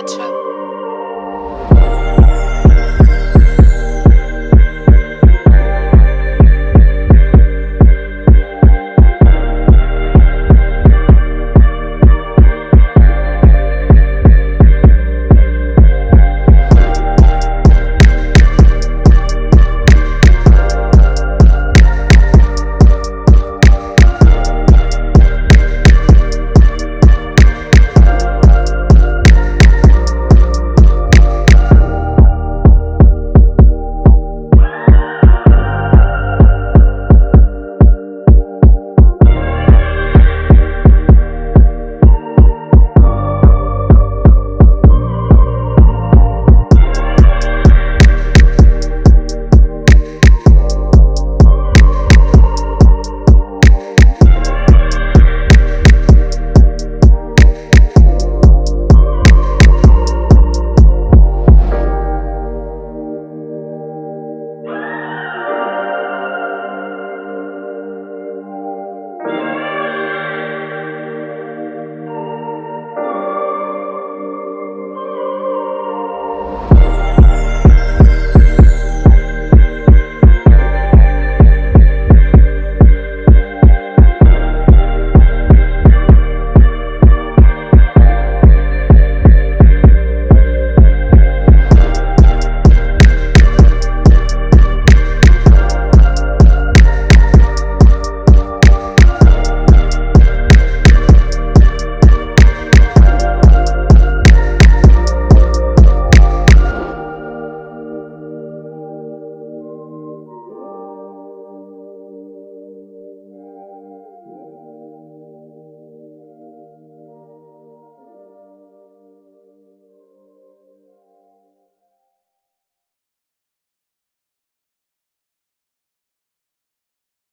Metro.